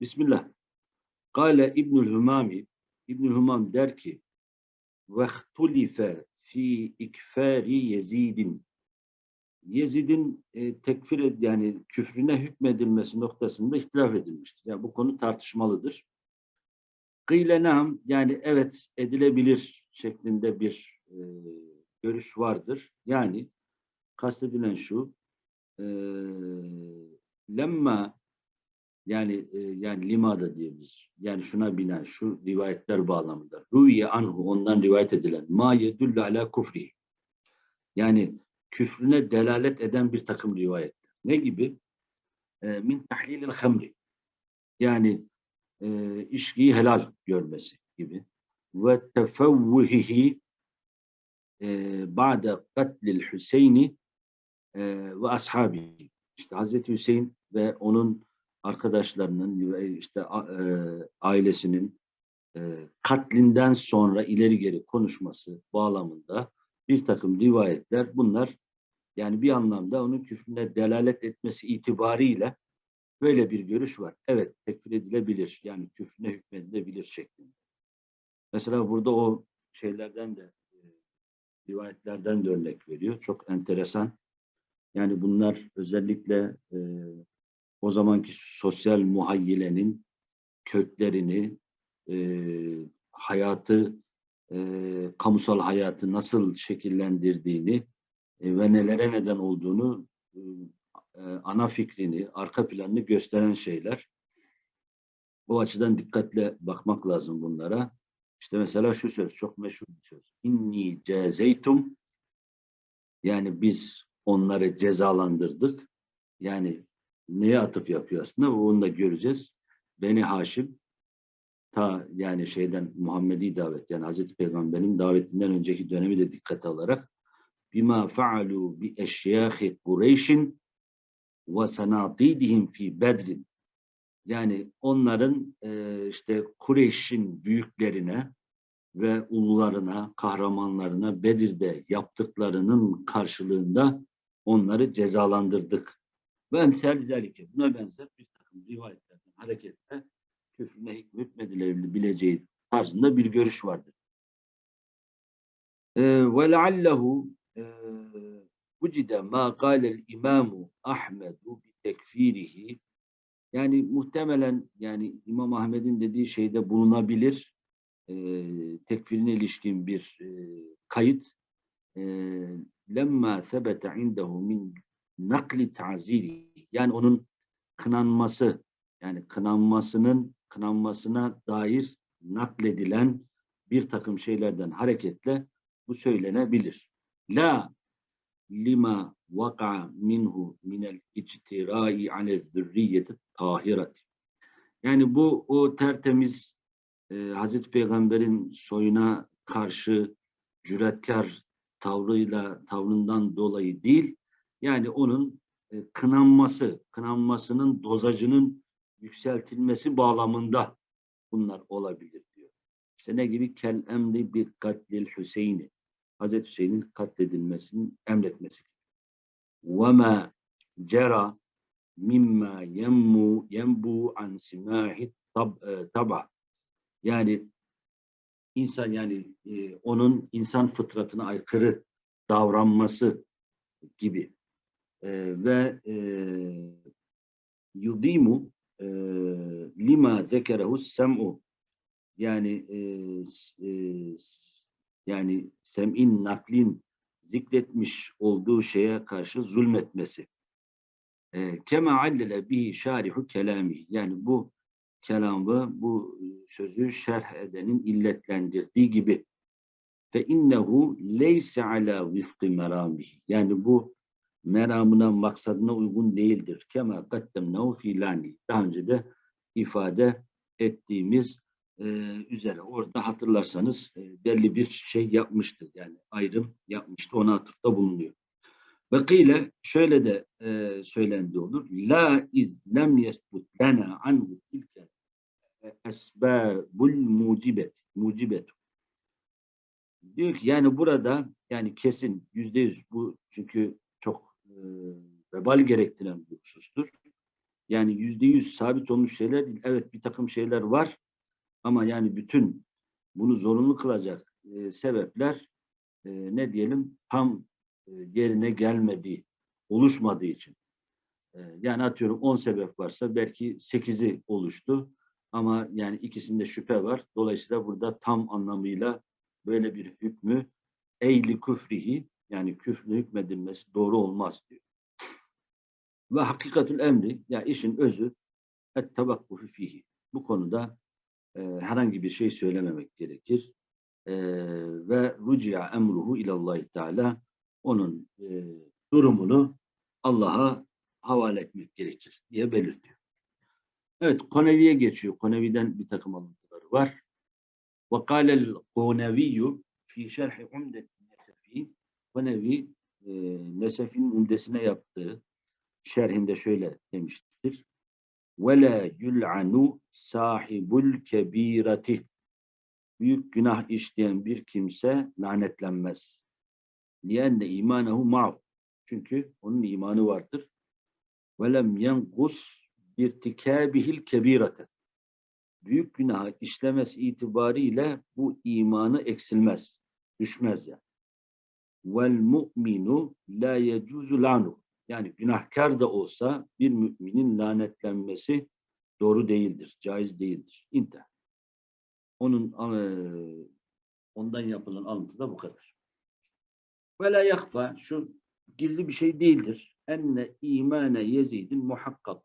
Bismillah. Kale İbnül Hümami İbnül Hümam der ki vehtulife fi ikfari Yezidin Yezid'in e, tekfir ed yani küfrüne hükmedilmesi noktasında ihtilaf edilmiştir. Yani bu konu tartışmalıdır. Kıyle nam yani evet edilebilir şeklinde bir e, görüş vardır. Yani kastedilen şu e, lemma yani e, yani limada diyebiliriz. Yani şuna binen şu rivayetler bağlamında. Rüye anhu ondan rivayet edilen ma yedullu ala kufri. Yani küfrüne delalet eden bir takım rivayetler. Ne gibi? E, min tahlilil hamri. Yani e, içkiyi helal görmesi gibi. Ve tefevvuhihi e, ba'de katlil Hüseyin'i e, ve ashabi. İşte Hazreti Hüseyin ve onun arkadaşlarının ve işte e, ailesinin e, katlinden sonra ileri geri konuşması bağlamında bir takım rivayetler bunlar yani bir anlamda onun küfrüne delalet etmesi itibariyle böyle bir görüş var. Evet tekfir edilebilir yani küfrüne hükmedilebilir şeklinde. Mesela burada o şeylerden de e, rivayetlerden de örnek veriyor. Çok enteresan. Yani bunlar özellikle e, o zamanki sosyal muhayyilenin köklerini, e, hayatı, e, kamusal hayatı nasıl şekillendirdiğini e, ve nelere neden olduğunu e, e, ana fikrini, arka planını gösteren şeyler. Bu açıdan dikkatle bakmak lazım bunlara. İşte mesela şu söz çok meşhur bir söz. İnni cezeytum yani biz onları cezalandırdık. Yani neye atıf yapıyor aslında? Onu da göreceğiz. Beni Haşim ta yani şeyden Muhammedi davet yani Hazreti Peygamber'in davetinden önceki dönemi de dikkate alarak bima faalu bi eşyahi Kureyş'in ve sanatidihim fi bedrin yani onların e, işte Kureyş'in büyüklerine ve ulularına, kahramanlarına Bedir'de yaptıklarının karşılığında onları cezalandırdık. Ve emsal zelike. Buna benzer bir takım rivayetlerden hareketle küfrüne hükmedilebileceği tarzında bir görüş vardır. Ee, ve leallehu vucide ma kâlel imamu Ahmedu bi tekfirihi yani muhtemelen yani İmam Ahmed'in dediği şeyde bulunabilir e, tekfirine ilişkin bir e, kayıt e, lemma sebete indehu min nakli ta'ziri yani onun kınanması yani kınanmasının kınanmasına dair nakledilen bir takım şeylerden hareketle bu söylenebilir. La lima vaka minhu minel ictirai ale zürriyeti tahirati. Yani bu o tertemiz e, Hazreti Peygamber'in soyuna karşı cüretkar tavrıyla tavrından dolayı değil, yani onun e, kınanması, kınanmasının dozajının yükseltilmesi bağlamında bunlar olabilir diyor. İşte ne gibi? Kel emri bir katlil Hüseyin'i. Hazreti Hüseyin'in katledilmesinin emretmesi. Ve ma cera mimma yemmu yembu an simahi tab, e, taba. Yani insan yani e, onun insan fıtratına aykırı davranması gibi ve e, yudimu e, lima zekerehu sem'u. Yani e, yani sem'in naklin zikretmiş olduğu şeye karşı zulmetmesi. Kema allele bihi şarihu kelami. Yani bu kelamı bu sözü şerh edenin illetlendirdiği gibi. Fe innehu leyse ala vifkı meramihi. Yani bu meramına, maksadına uygun değildir. Kema kaddemnehu filani. Daha önce de ifade ettiğimiz e, üzere. Orada hatırlarsanız e, belli bir şey yapmıştı. Yani ayrım yapmıştı. Ona atıfta bulunuyor. Ve kıyle şöyle de e, söylendi olur. La iz lem yesbut lena anhu tilke esbabul mucibet. Mucibet. Diyor ki yani burada yani kesin yüzde yüz bu çünkü çok vebal gerektiren bir husustur. Yani yüzde yüz sabit olmuş şeyler değil. Evet bir takım şeyler var ama yani bütün bunu zorunlu kılacak e, sebepler e, ne diyelim tam e, yerine gelmediği, oluşmadığı için. E, yani atıyorum 10 sebep varsa belki 8'i oluştu ama yani ikisinde şüphe var. Dolayısıyla burada tam anlamıyla böyle bir hükmü eyli küfrihi yani küfrü hükmedilmesi doğru olmaz diyor. Ve hakikatul emri ya işin özü et tevakkufu fihi. Bu konuda e, herhangi bir şey söylememek gerekir. E, ve rucia emruhu ilallahi teala onun e, durumunu Allah'a havale etmek gerekir diye belirtiyor. Evet, Konevi'ye geçiyor. Konevi'den bir takım alıntıları var. وقال القونوي في شرح عمدة النسفي Konevi e, Nesef'in umdesine yaptığı şerhinde şöyle demiştir. وَلَا يُلْعَنُ sahibul kebirati Büyük günah işleyen bir kimse lanetlenmez. لِيَنَّ imanehu ma'hu Çünkü onun imanı vardır. وَلَمْ يَنْقُسْ بِارْتِكَابِهِ الْكَب۪يرَةِ Büyük günah işlemesi itibariyle bu imanı eksilmez, düşmez yani. Vel mu'minu la yecuzu lanu. Yani günahkar da olsa bir müminin lanetlenmesi doğru değildir, caiz değildir. İntihar. Onun e, ondan yapılan alıntı da bu kadar. Ve la yakfa şu gizli bir şey değildir. Enne imane Yezid'in muhakkak.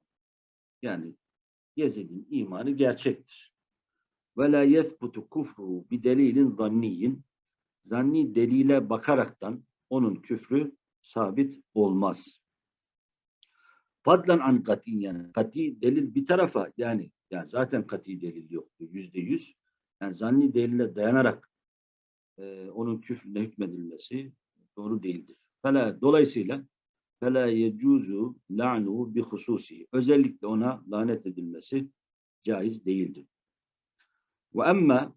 Yani Yezid'in imanı gerçektir. Ve la yesbutu kufru bi delilin zanniyin. Zanni delile bakaraktan onun küfrü sabit olmaz. Fadlan an katiyen. Kati delil bir tarafa yani yani zaten kati delil yoktu yüzde yüz. Yani zanni delile dayanarak e, onun küfrüne hükmedilmesi doğru değildir. Fela, dolayısıyla fela yecuzu la'nu bi hususi. Özellikle ona lanet edilmesi caiz değildir. Ve emma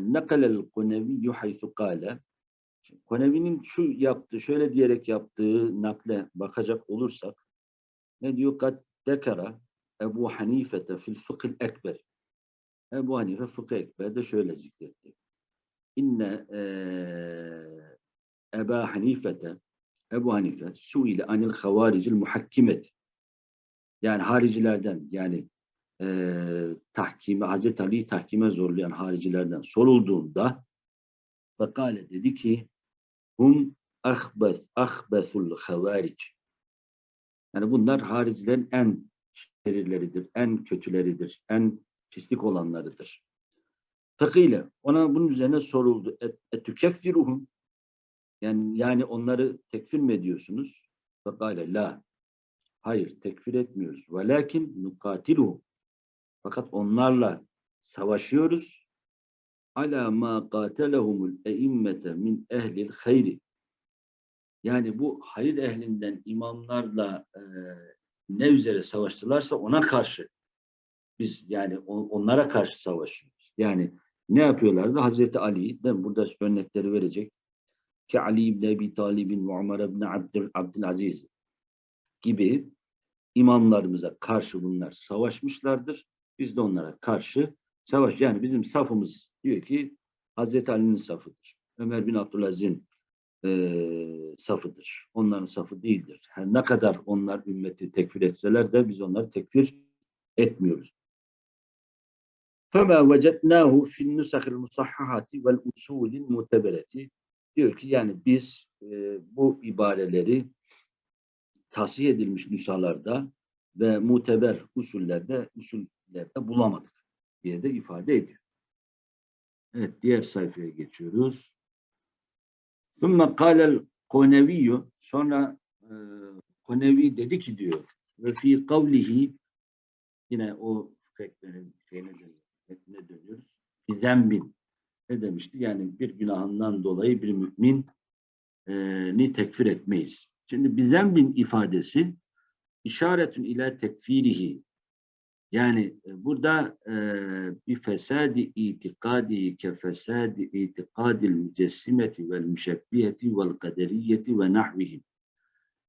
nakalel kuneviyyü haythu kâle Konevi'nin şu yaptığı, şöyle diyerek yaptığı nakle bakacak olursak ne diyor? Kad dekara Ebu Hanifete fil fıkhil ekber. Ebu Hanife fıkıh ekberde şöyle zikretti. İnne Eba Hanifete Ebu Hanife suile anil havaricil muhakkimet. Yani haricilerden yani e, tahkime, Hazreti Ali'yi tahkime zorlayan haricilerden sorulduğunda Fakale dedi ki hum ahbes, ahbesul havaric. Yani bunlar haricilerin en şerirleridir, en kötüleridir, en pislik olanlarıdır. Takıyla ona bunun üzerine soruldu. Et, etükeffiruhum yani, yani onları tekfir mi ediyorsunuz? Fakale la. Hayır tekfir etmiyoruz. Velakin nukatiluhum. Fakat onlarla savaşıyoruz. Ala ma qatelehumul eimmete min ehlil hayri. Yani bu hayır ehlinden imamlarla e, ne üzere savaştılarsa ona karşı biz yani onlara karşı savaşıyoruz. Yani ne yapıyorlardı? Hazreti Ali, mi? burada örnekleri verecek ki Ali ibn Ebi Talib'in ve Umar ibn Abdül, Abdülaziz gibi imamlarımıza karşı bunlar savaşmışlardır. Biz de onlara karşı savaş. Yani bizim safımız diyor ki Hazreti Ali'nin safıdır. Ömer bin Abdülaziz'in e, safıdır. Onların safı değildir. Her ne kadar onlar ümmeti tekfir etseler de biz onları tekfir etmiyoruz. فَمَا وَجَدْنَاهُ فِي النُّسَخِ الْمُصَحَّحَةِ وَالْاُسُولِ الْمُتَبَرَةِ Diyor ki yani biz e, bu ibareleri tasih edilmiş nüshalarda ve muteber usullerde de bulamadık diye de ifade ediyor. Evet diğer sayfaya geçiyoruz. Sümme kâlel koneviyyü sonra e, konevi dedi ki diyor ve fi kavlihi yine o fıkheklerin şeyine dönüyoruz. dönüyoruz. Ne demişti? Yani bir günahından dolayı bir mümin e, tekfir etmeyiz. Şimdi bizembin ifadesi işaretün ile tekfirihi yani e, burada e, bir fesadi itikadi ke fesadi itikadil mücessimeti vel müşebbiheti vel kaderiyeti ve nahvihim.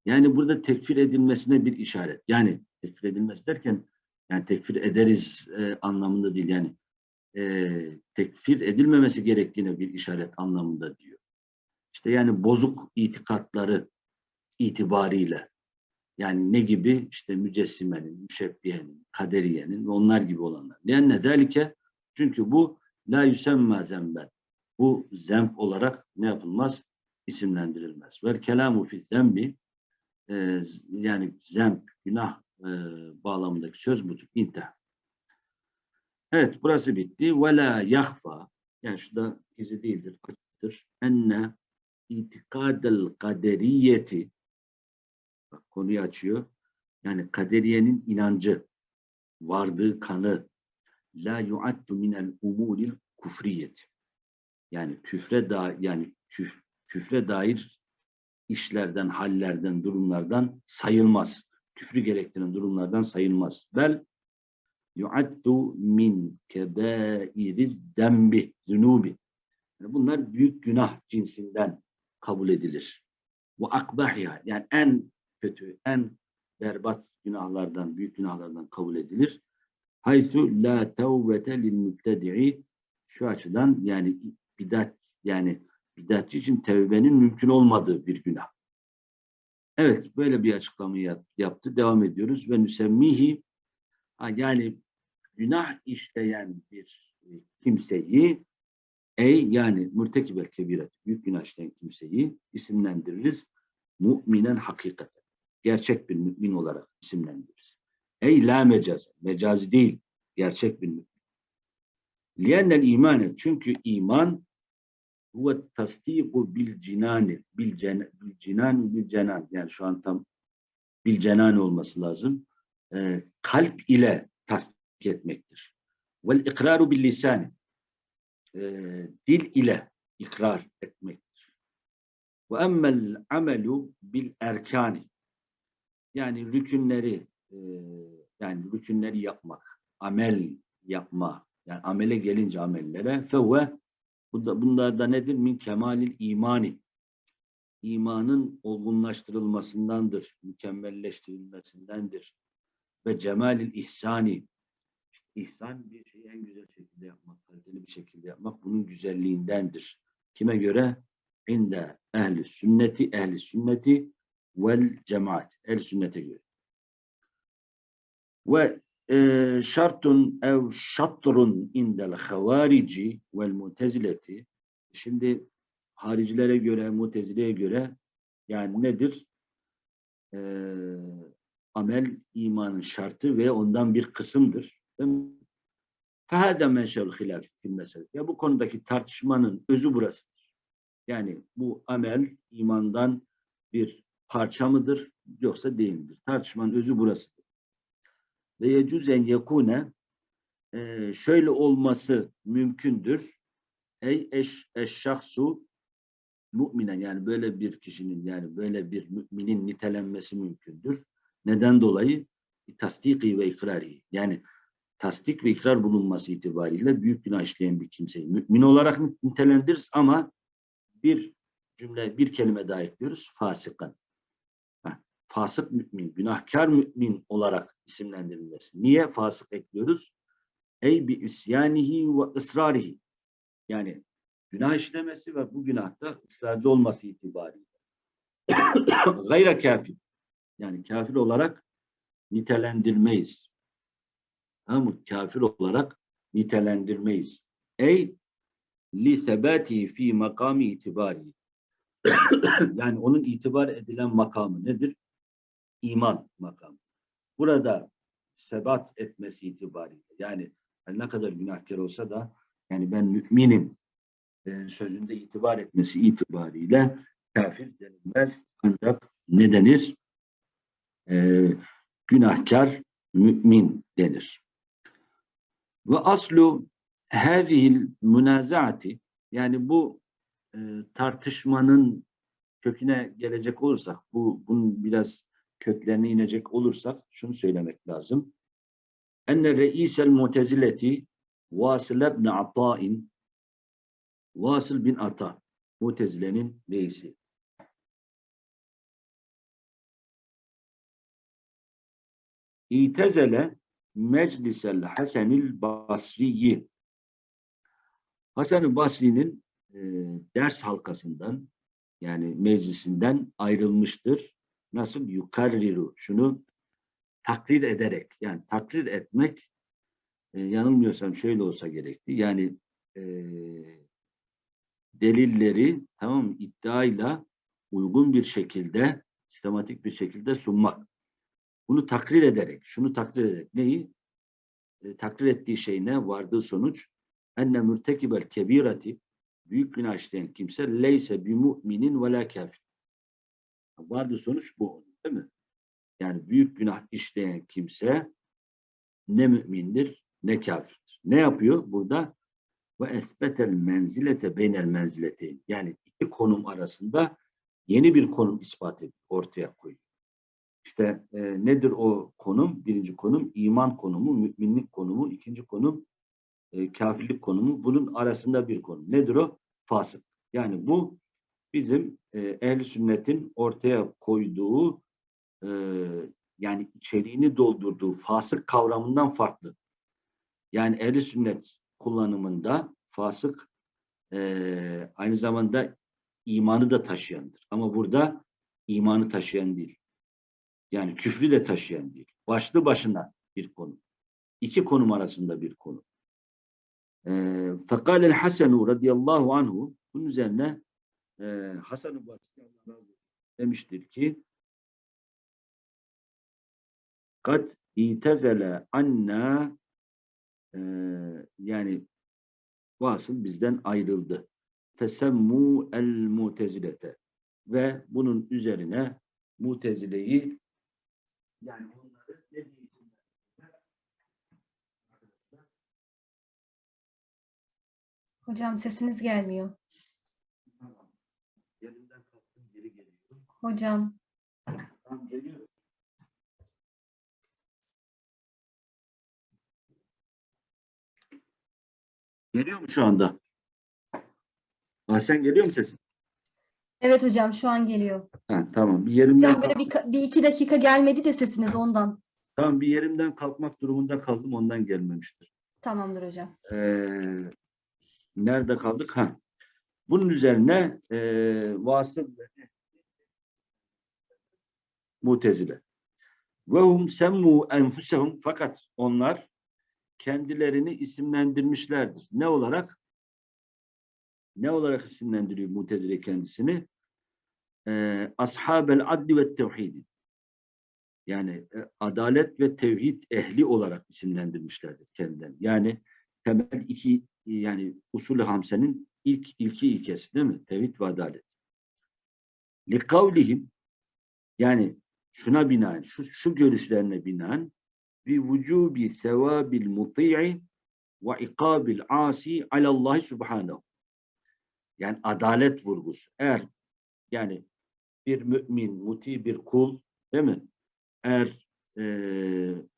Yani burada tekfir edilmesine bir işaret. Yani tekfir edilmesi derken yani tekfir ederiz e, anlamında değil yani e, tekfir edilmemesi gerektiğine bir işaret anlamında diyor. İşte yani bozuk itikatları itibariyle yani ne gibi işte mücessimenin, müşebbihenin, kaderiyenin ve onlar gibi olanlar. Ne zelike çünkü bu la yüsemma zemben. Bu zemp olarak ne yapılmaz? isimlendirilmez. Ve kelamu fi zembi e, yani zemp, günah e, bağlamındaki söz budur. İntihar. Evet burası bitti. Ve la yahfa yani şu da izi değildir, açıktır. Enne itikadel kaderiyeti konuyu açıyor. Yani kaderiyenin inancı, vardığı kanı la yuaddu minel umuril kufriyeti. Yani küfre da yani küf, küfre dair işlerden, hallerden, durumlardan sayılmaz. Küfrü gerektiren durumlardan sayılmaz. Bel yuaddu min kebairi zembi, zunubi. Yani bunlar büyük günah cinsinden kabul edilir. Bu akbahya yani en kötü, en berbat günahlardan, büyük günahlardan kabul edilir. Haysu la tevbete lil mübtedi'i şu açıdan yani bidat yani bidatçı için tevbenin mümkün olmadığı bir günah. Evet böyle bir açıklamayı yaptı. Devam ediyoruz. Ve nüsemmihi yani günah işleyen bir kimseyi ey yani mürtekibel kebiret büyük günah işleyen kimseyi isimlendiririz. Müminen hakikaten. Gerçek bir mümin olarak isimlendiririz. Ey la mecaz. Mecazi değil. Gerçek bir mümin. Liyennel imanet. Çünkü iman huve tasdiku bil cinani bil, cen, bil cinan bil cenan yani şu an tam bil cenan olması lazım. E, kalp ile tasdik etmektir. Vel ikraru bil lisani e, dil ile ikrar etmektir. Ve emmel amelu bil erkani yani rükünleri e, yani rükünleri yapmak, amel yapma yani amele gelince amellere fevve Bunlar da nedir? Min kemalil imani. İmanın olgunlaştırılmasındandır, mükemmelleştirilmesindendir. Ve cemalil ihsani. İhsan bir şeyi en güzel şekilde yapmak, kaliteli bir şekilde yapmak bunun güzelliğindendir. Kime göre? İnde ehli sünneti, ehli sünneti vel cemaat. Ehli sünnete göre. Ve ee, şartun ev şatrun indel havarici vel mutezileti şimdi haricilere göre mutezileye göre yani nedir? Ee, amel imanın şartı ve ondan bir kısımdır. Fehâde menşevl hilaf fil mesele. Ya bu konudaki tartışmanın özü burasıdır. Yani bu amel imandan bir parça mıdır yoksa değil midir? Tartışmanın özü burasıdır ve yecüzen yekune e, şöyle olması mümkündür. Ey eş, eşşahsu müminen yani böyle bir kişinin yani böyle bir müminin nitelenmesi mümkündür. Neden dolayı? Tasdiki ve ikrari. Yani tasdik ve ikrar bulunması itibariyle büyük günah işleyen bir kimseyi mümin olarak nitelendiririz ama bir cümle, bir kelime daha ekliyoruz. Fasıkan fasık mümin, günahkar mümin olarak isimlendirilmesi. Niye fasık ekliyoruz? Ey bi isyanihi ve ısrarihi. Yani günah işlemesi ve bu günahta ısrarcı olması itibariyle. Gayra kafir. Yani kafir olarak nitelendirmeyiz. Tamam Kafir olarak nitelendirmeyiz. Ey li sebatihi fi makami itibari. yani onun itibar edilen makamı nedir? İman makamı. Burada sebat etmesi itibariyle yani ne kadar günahkar olsa da yani ben müminim e, sözünde itibar etmesi itibariyle kafir denilmez. Ancak ne denir? E, günahkar mümin denir. Ve aslu hâzihil münazaati yani bu e, tartışmanın köküne gelecek olursak bu bunun biraz köklerine inecek olursak şunu söylemek lazım. Enne reisel mutezileti Vasıl ibn Ata'in Vasıl bin Ata Mutezile'nin reisi. İtezele meclisel Hasenil Basriyi. Hasan-ı Basri'nin e, ders halkasından yani meclisinden ayrılmıştır. Nasıl? Yukarriru. Şunu takrir ederek yani takrir etmek e, yanılmıyorsam şöyle olsa gerekti. Yani e, delilleri tamam iddiayla uygun bir şekilde sistematik bir şekilde sunmak. Bunu takrir ederek, şunu takrir ederek neyi? E, takrir ettiği şey ne? Vardığı sonuç enne mürtekibel kebirati büyük günah işleyen kimse leyse bi mu'minin ve la kafir. Vardığı sonuç bu değil mi? Yani büyük günah işleyen kimse ne mümindir ne kafirdir. Ne yapıyor burada? Ve esbetel menzilete beynel menzileteyn. Yani iki konum arasında yeni bir konum ispat ediyor, ortaya koyuyor. İşte e, nedir o konum? Birinci konum iman konumu, müminlik konumu. ikinci konum e, kafirlik konumu. Bunun arasında bir konum. Nedir o? Fasık. Yani bu bizim e, ehl sünnetin ortaya koyduğu e, yani içeriğini doldurduğu fasık kavramından farklı. Yani ehl sünnet kullanımında fasık e, aynı zamanda imanı da taşıyandır. Ama burada imanı taşıyan değil. Yani küfrü de taşıyan değil. Başlı başına bir konu. İki konum arasında bir konu. Fekal el Hasenu radıyallahu anhu bunun üzerine e, Hasan-ı Basri demiştir ki kat itezele anna e, yani vasıl bizden ayrıldı. Fesemmu el mutezilete ve bunun üzerine mutezileyi yani onları ne? Hocam sesiniz gelmiyor. Tamam. Yerimden kalktım geri geliyorum. Hocam Tamam geliyor. Geliyor mu şu anda? Ahsen geliyor mu sesin? evet hocam şu an geliyor. Ha, tamam. Bir yerimden Hocam böyle bir, bir iki dakika gelmedi de sesiniz ondan. tamam bir yerimden kalkmak durumunda kaldım ondan gelmemiştir. Tamamdır hocam. Ee, nerede kaldık? Ha. Bunun üzerine e, vasıl ve mutezile. Ve hum semmu enfusehum fakat onlar kendilerini isimlendirmişlerdir. Ne olarak? Ne olarak isimlendiriyor mutezile kendisini? Ee, Ashabel adli ve tevhidi. Yani e, adalet ve tevhid ehli olarak isimlendirmişlerdir kendilerini. Yani temel iki yani usulü hamsenin ilk ilki ilkesi değil mi? Tevhid ve adalet. Likavlihim yani şuna binaen, şu, şu görüşlerine binaen bi vücubi sevabil muti'i ve ikabil asi alallahi subhanahu. Yani adalet vurgusu. Eğer yani bir mümin, muti bir kul değil mi? Eğer e,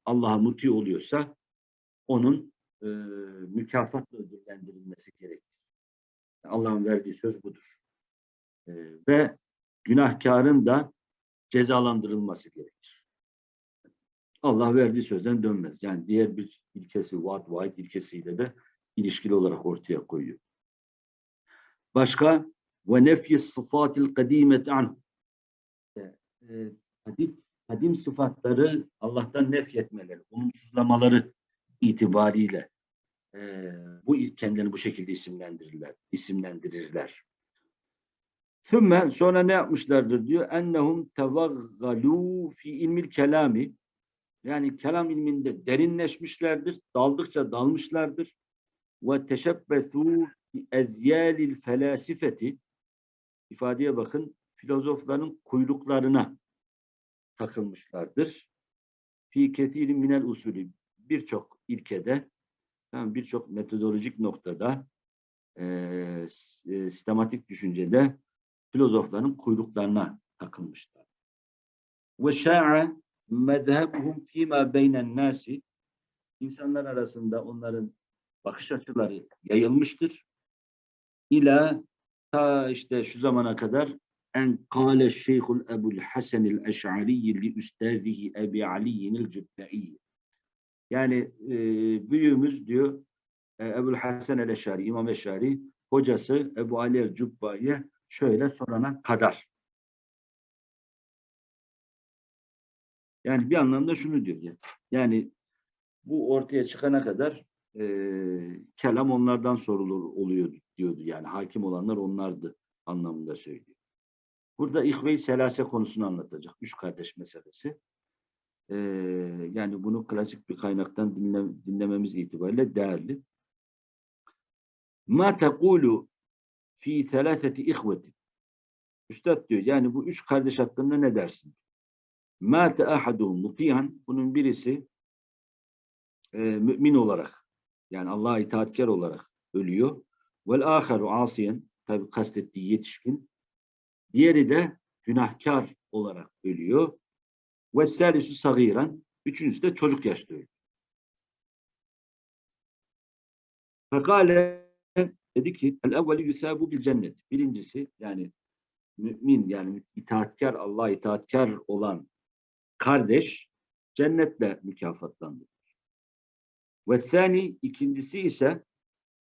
Allah'a muti oluyorsa onun e, mükafatla ödüllendirilmesi gerekir. Allah'ın verdiği söz budur. E, ve günahkarın da cezalandırılması gerekir. Allah verdiği sözden dönmez. Yani diğer bir ilkesi, vaat vaid ilkesiyle de ilişkili olarak ortaya koyuyor. Başka ve nefyi sıfatil kadimet an kadim, kadim sıfatları Allah'tan nefyetmeleri, olumsuzlamaları itibariyle e, bu kendilerini bu şekilde isimlendirirler. isimlendirirler. Sümme sonra ne yapmışlardır diyor? Ennehum tevaggalu fi ilmil kelami yani kelam ilminde derinleşmişlerdir. Daldıkça dalmışlardır. Ve teşebbesu bi ezyalil felasifeti ifadeye bakın filozofların kuyruklarına takılmışlardır. Fi kethirin minel usulü birçok ilkede birçok metodolojik noktada e, sistematik düşüncede filozofların kuyruklarına takılmışlar. Ve şa'a mezhebuhum fîmâ beynen nâsi insanlar arasında onların bakış açıları yayılmıştır. İla ta işte şu zamana kadar en kâle şeyhul Ebul Hasenil Eş'ari li üstazihi Ebi Ali'yinil Cübbei. Yani e, büyüğümüz diyor e, Ebul Hasan el Eş'ari, İmam Eş'ari hocası Ebu Ali el Cübbai'ye şöyle sorana kadar. Yani bir anlamda şunu diyor. ya, Yani bu ortaya çıkana kadar e, kelam onlardan sorulur oluyor diyordu. Yani hakim olanlar onlardı anlamında söylüyor. Burada İhve-i Selase konusunu anlatacak. Üç kardeş meselesi. E, yani bunu klasik bir kaynaktan dinle, dinlememiz itibariyle değerli. Ma tekulu fi selaseti ihveti. Üstad diyor yani bu üç kardeş hakkında ne dersin? Mâte ahaduhum mutiyan. Bunun birisi e, mümin olarak yani Allah'a itaatkar olarak ölüyor. Vel aheru asiyen tabi kastettiği yetişkin. Diğeri de günahkar olarak ölüyor. Ve salisu sagiran. Üçüncüsü de çocuk yaşta ölüyor. Fekale dedi ki el evveli yusabu bil cennet. Birincisi yani mümin yani itaatkar Allah'a itaatkar olan kardeş cennetle mükafatlandırılır. Ve thani ikincisi ise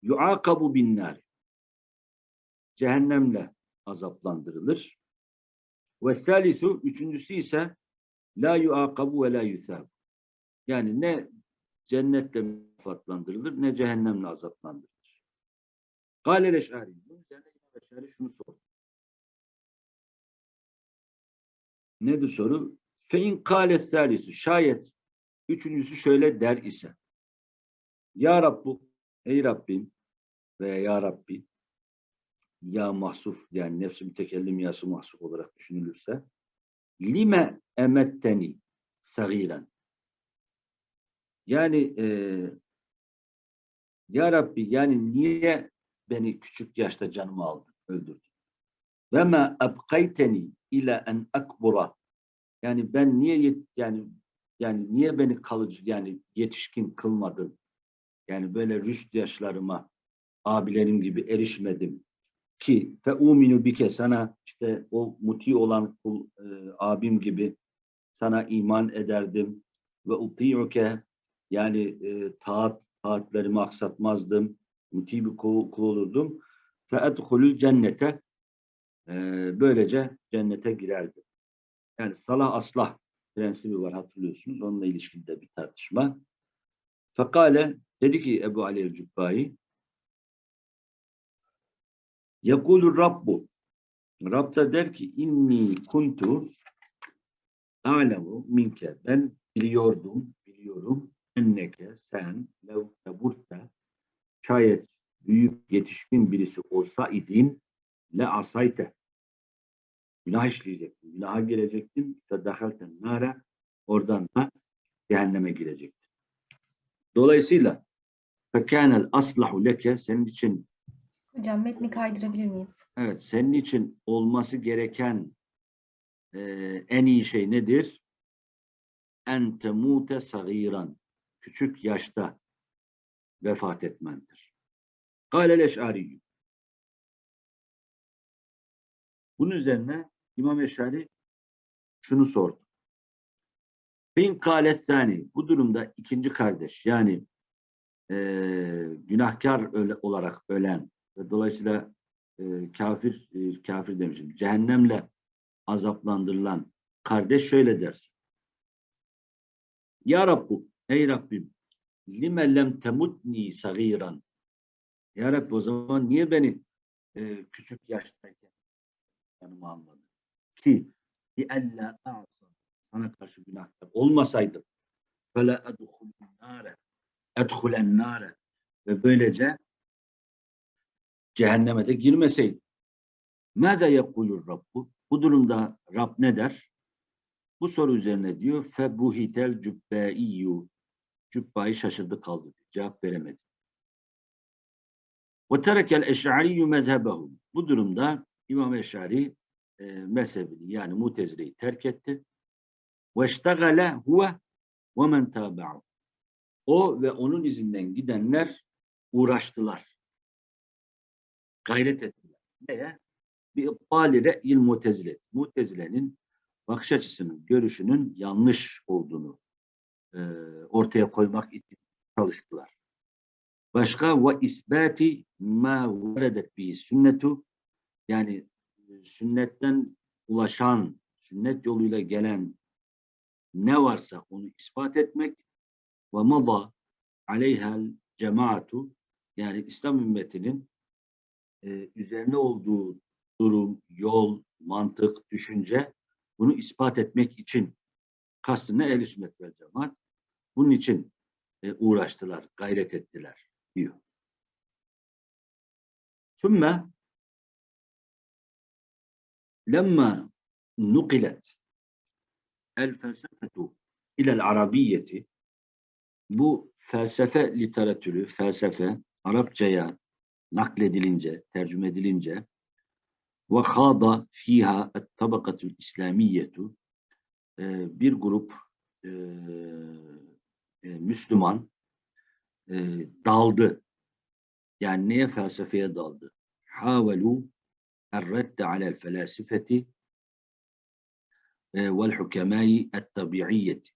yuakabu bin nar. Cehennemle azaplandırılır. Ve thalithu üçüncüsü ise la yuakabu ve la yusab. Yani ne cennetle mükafatlandırılır ne cehennemle azaplandırılır. Kâle leş'ari. Bunun üzerine Eş'ari şunu sordu. Nedir soru? Fein kâle thâlisu. Şayet üçüncüsü şöyle der ise. Ya Rabbu, ey Rabbim veya Ya Rabbi ya mahsuf yani nefsi mütekellim yası mahsuf olarak düşünülürse lime emetteni sagiren yani e, Ya Rabbi yani niye beni küçük yaşta canımı aldın, öldürdün? Ve ma abkayteni ila en akbura yani ben niye yani yani niye beni kalıcı yani yetişkin kılmadın? Yani böyle rüşt yaşlarıma abilerim gibi erişmedim ki fe uminu bike sana işte o muti olan kul e, abim gibi sana iman ederdim ve uti'uke yani e, taat taatlerimi aksatmazdım muti bir kul, olurdum fe edhulul cennete e, böylece cennete girerdim. Yani salah aslah prensibi var hatırlıyorsunuz. Onunla ilişkili de bir tartışma. Fakale dedi ki Ebu Ali el-Cübbai Yekulur Rabbu Rab da der ki inni kuntu a'lemu minke ben biliyordum, biliyorum enneke sen lev teburte şayet büyük yetişkin birisi olsa idin le asayte günah işleyecektim, günaha girecektim fedahalten nara oradan da cehenneme girecektim. Dolayısıyla fekânel aslahu leke senin için Hocam metni kaydırabilir miyiz? Evet, senin için olması gereken e, en iyi şey nedir? En temute sagiran. Küçük yaşta vefat etmendir. Kâlel eş'ari. Bunun üzerine İmam Eş'ari şunu sordu. Bin kâlet tani. Bu durumda ikinci kardeş yani e, günahkar öle, olarak ölen ve dolayısıyla e, kafir e, kafir demişim cehennemle azaplandırılan kardeş şöyle dersin. Ya Rabbu ey Rabbim lime lem temutni sagiran Ya Rabbi o zaman niye beni e, küçük yaştayken yanıma almadın? Ki bi ella a'sa sana karşı günahkar olmasaydım fele edhulen nare edhulen nare ve böylece cehenneme de girmeseydi. Mâze yekulur Rabbu? Bu durumda Rab ne der? Bu soru üzerine diyor febuhitel cübbeiyyü Cübbayı şaşırdı kaldı. Cevap veremedi. Ve terekel eş'ariyyü mezhebehu. Bu durumda İmam Eş'ari e, mezhebini yani mutezileyi terk etti. Ve iştegale huve ve men tabi'ahu. O ve onun izinden gidenler uğraştılar gayret ettiler. Neye? bir ibbali re'yil mutezile. Mutezile'nin bakış açısının, görüşünün yanlış olduğunu e, ortaya koymak için çalıştılar. Başka ve isbati ma veredet bi sünnetu yani e, sünnetten ulaşan, sünnet yoluyla gelen ne varsa onu ispat etmek ve mada aleyhel cemaatu yani İslam ümmetinin e, üzerine olduğu durum, yol, mantık, düşünce bunu ispat etmek için kastına el sünnet vel cemaat bunun için e, uğraştılar, gayret ettiler diyor. Sümme lemma nukilet el felsefetu ilel arabiyyeti bu felsefe literatürü, felsefe Arapçaya nakledilince, tercüme edilince ve hada fiha et tabakatul İslamiyetu e, bir grup e, e, Müslüman e, daldı. Yani neye felsefeye daldı? Havelu erredde alel felasifeti e, vel hukemai et tabiiyyeti.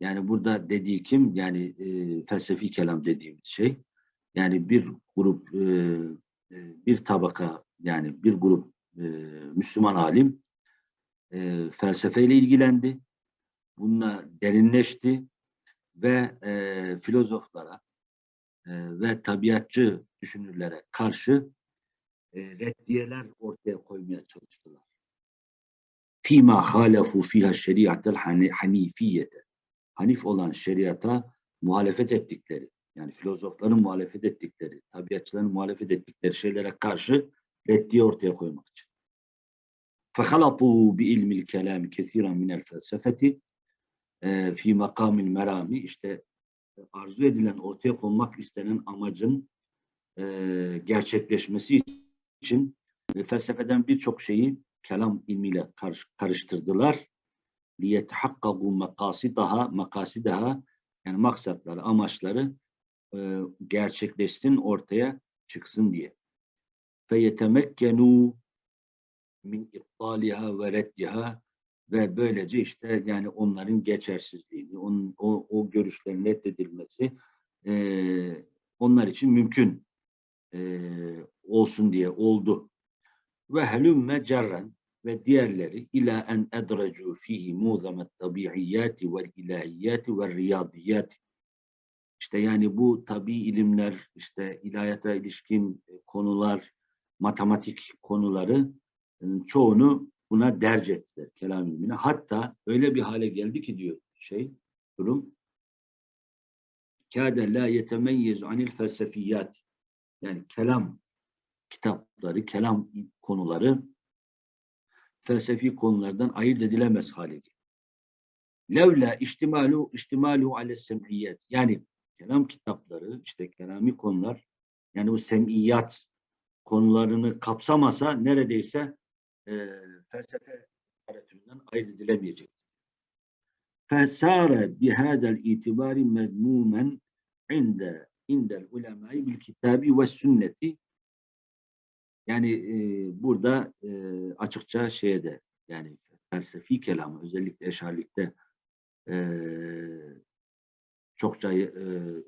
Yani burada dediği kim? Yani e, felsefi kelam dediğimiz şey. Yani bir grup, e, e, bir tabaka, yani bir grup e, Müslüman alim e, felsefeyle ilgilendi. Bununla derinleşti ve e, filozoflara e, ve tabiatçı düşünürlere karşı e, reddiyeler ortaya koymaya çalıştılar. Fima halefu fiha şeriatel hanifiyete. Hanif olan şeriata muhalefet ettikleri, yani filozofların muhalefet ettikleri, tabiatçıların muhalefet ettikleri şeylere karşı reddiye ortaya koymak için. فَخَلَطُوا بِاِلْمِ الْكَلَامِ كَثِيرًا مِنَ الْفَلْسَفَةِ fi makamil merami işte arzu edilen ortaya konmak istenen amacın e, gerçekleşmesi için e, felsefeden birçok şeyi kelam ilmiyle karış, karıştırdılar. لِيَتَحَقَّقُوا مَقَاسِدَهَا makasidaha yani maksatları, amaçları e, gerçekleşsin, ortaya çıksın diye. فَيَتَمَكَّنُوا min iptaliha ve reddiha ve böylece işte yani onların geçersizliğini, onun, o, o görüşlerin reddedilmesi e, onlar için mümkün e, olsun diye oldu. Ve helümme cerren ve diğerleri ila en edrecu fihi muzamet tabiiyyati vel ilahiyati ve riyadiyati. İşte yani bu tabi ilimler, işte ilahiyata ilişkin konular, matematik konuları çoğunu buna derc ettiler kelam ilmine. Hatta öyle bir hale geldi ki diyor şey durum kâde la yetemeyyezu anil felsefiyat yani kelam kitapları, kelam konuları felsefi konulardan ayırt edilemez hale geldi. Levla ihtimalu ihtimalu ale sem'iyet yani kelam kitapları işte kelami konular yani bu sem'iyat konularını kapsamasa neredeyse e, felsefe literatüründen ayırt edilemeyecek. Fesare bihadel itibari medmumen inde indel ulemai bil kitabi ve sünneti yani e, burada e, açıkça şeyde yani felsefi kelamı özellikle eşarlikte e, çokça e,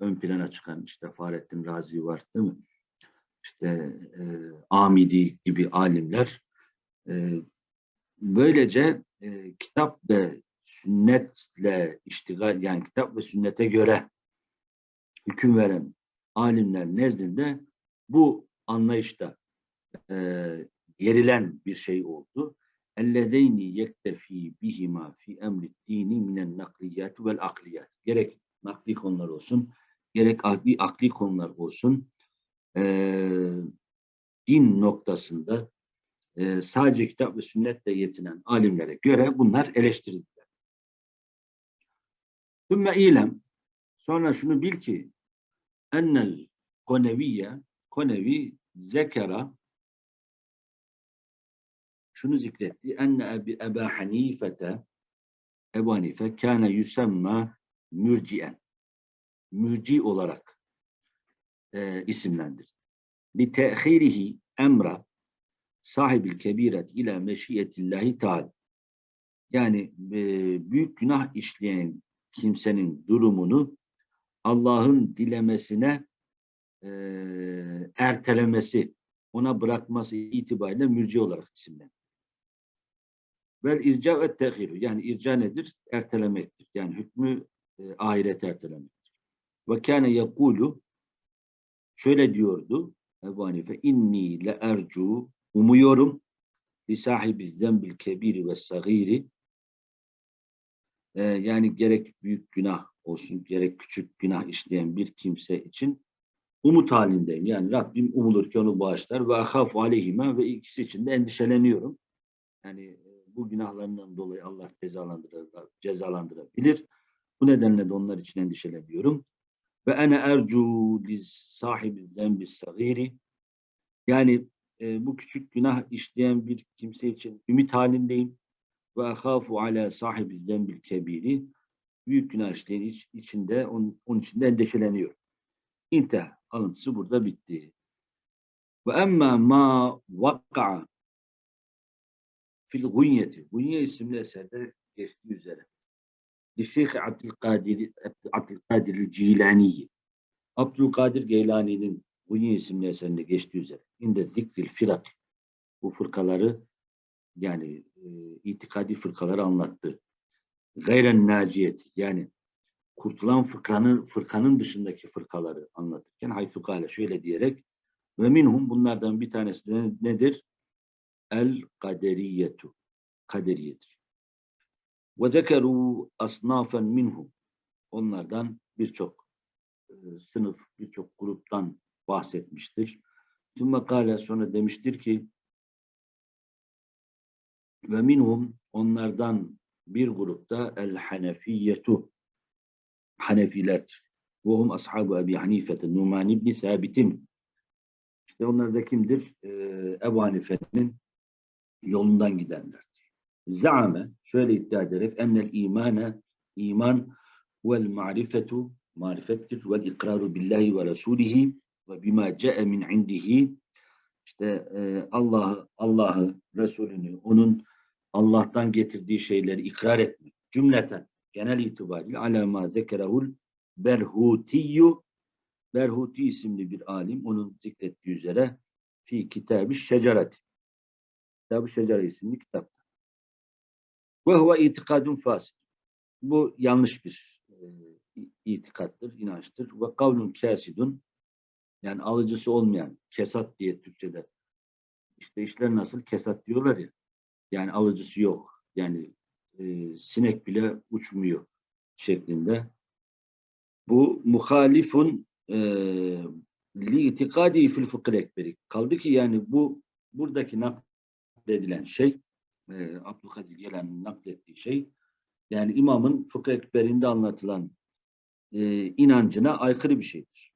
ön plana çıkan işte Fahrettin Razi var değil mi? İşte e, Amidi gibi alimler böylece e, kitap ve sünnetle iştigal yani kitap ve sünnete göre hüküm veren alimler nezdinde bu anlayışta e, yerilen bir şey oldu. اَلَّذَيْنِ يَكْتَف۪ي بِهِمَا فِي اَمْرِ الدِّينِ مِنَ النَّقْلِيَاتِ وَالْاَقْلِيَاتِ Gerek nakli konular olsun, gerek akli, akli konular olsun, e, din noktasında e, sadece kitap ve sünnetle yetinen alimlere göre bunlar eleştirildiler. Sümme ilem, sonra şunu bil ki, ennel koneviye, konevi zekera, şunu zikretti, enne ebi Eba Hanifete, Ebu Hanife, kâne yusemma mürcien, mürci olarak e, isimlendir. Li te'khirihi emra, sahibil kebiret ila meşiyetillahi teala. Yani e, büyük günah işleyen kimsenin durumunu Allah'ın dilemesine e, ertelemesi, ona bırakması itibariyle mürci olarak isimlenir. Vel irca ve tehiru. Yani irca nedir? Ertelemektir. Yani hükmü e, ahiret ertelemektir. Ve kâne yekulu şöyle diyordu Ebu Hanife inni le ercu umuyorum li sahibi zembil kebiri ve sagiri Ee, yani gerek büyük günah olsun gerek küçük günah işleyen bir kimse için umut halindeyim. Yani Rabbim umulur ki onu bağışlar ve ahafu aleyhime ve ikisi için de endişeleniyorum. Yani e, bu günahlarından dolayı Allah cezalandırır, cezalandırabilir. Bu nedenle de onlar için endişeleniyorum. Ve ene ercu li sahibi zembi sagiri yani e, bu küçük günah işleyen bir kimse için ümit halindeyim. Ve ahafu ala sahibi zembil kebiri büyük günah işleyen iç- içinde onun, onun için de endişeleniyorum. İntihar. Alıntısı burada bitti. Ve emma ma vak'a fil gunyeti. Gunye isimli eserde geçtiği üzere. Şeyh Abdülkadir, Abdülkadir Cilani'yi. Abdülkadir Geylani'nin Gunye isimli eserinde geçtiği üzere. İnde zikril firak. Bu fırkaları yani e, itikadi fırkaları anlattı. Gayren naciyet yani kurtulan fırkanın, fırkanın dışındaki fırkaları anlatırken haythu kâle şöyle diyerek ve minhum bunlardan bir tanesi de nedir? El kaderiyetu. Kaderiyedir. Ve zekeru asnafen minhum. Onlardan birçok e, sınıf, birçok gruptan bahsetmiştir. Tümme kâle sonra demiştir ki ve minhum onlardan bir grupta el hanefiyetu Hanefilerdir. Ve hum ashabu Ebi Hanife'te Numan İbni Sabit'in işte onlar da kimdir? Ee, Ebu Hanife'nin yolundan gidenlerdir. Zaame şöyle iddia ederek ennel imane iman vel marifetu marifettir vel ikraru billahi ve rasulihi ve bima ce'e min indihi işte e, Allah'ı, Allah'ı, Resulünü, onun Allah'tan getirdiği şeyleri ikrar etmek. Cümleten, genel itibariyle ala ma zekerahul berhutiyyu Berhuti isimli bir alim onun zikrettiği üzere fi kitabı şecereti. Kitabı Şecere isimli kitapta. Ve huve itikadun fasit. Bu yanlış bir e, itikattır, inançtır. Ve kavlun kasidun yani alıcısı olmayan, kesat diye Türkçe'de. İşte işler nasıl? Kesat diyorlar ya. Yani alıcısı yok. Yani e, sinek bile uçmuyor şeklinde. Bu muhalifun e, li itikadi fil fıkır ekberi. Kaldı ki yani bu buradaki nakledilen şey e, Abdülkadir Gelen'in naklettiği şey yani imamın fıkıh ekberinde anlatılan e, inancına aykırı bir şeydir.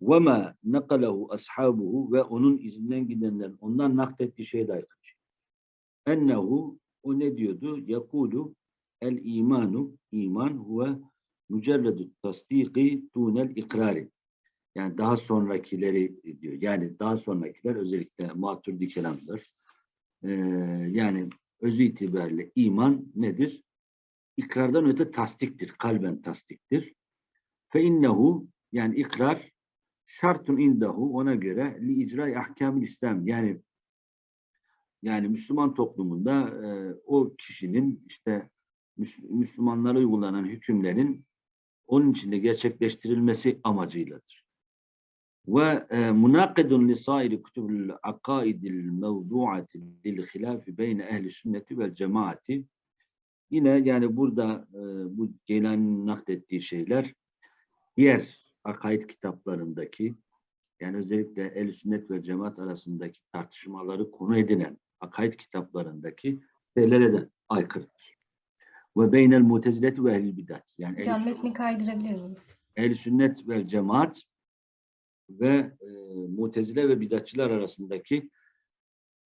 وَمَا نَقَلَهُ ashabuhu ve onun izinden gidenlerin ondan naklettiği şeye de aykırı şey. Ennehu o ne diyordu? Yakulu el imanu iman huve mücerredu tasdiki dunel ikrari. Yani daha sonrakileri diyor. Yani daha sonrakiler özellikle maturdi kelamlar. Ee, yani özü itibariyle iman nedir? İkrardan öte tasdiktir. Kalben tasdiktir. Fe innehu yani ikrar şartun indahu ona göre li icra ahkamil İslam yani yani Müslüman toplumunda e, o kişinin işte Müs- Müslümanlara uygulanan hükümlerin onun içinde gerçekleştirilmesi amacıyladır. Ve e, munakidun li sairi kutubul akaidil mevduati lil hilafi beyne ehli sünneti vel cemaati yine yani burada e, bu Geylani'nin naklettiği şeyler diğer akaid kitaplarındaki yani özellikle ehl sünnet ve cemaat arasındaki tartışmaları konu edinen akaid kitaplarındaki şeylere de aykırıdır. Ve beynel mutezileti ve ehl bidat. Yani Hocam metni kaydırabilir miyiz? ehl sünnet ve cemaat ve e, mutezile ve bidatçılar arasındaki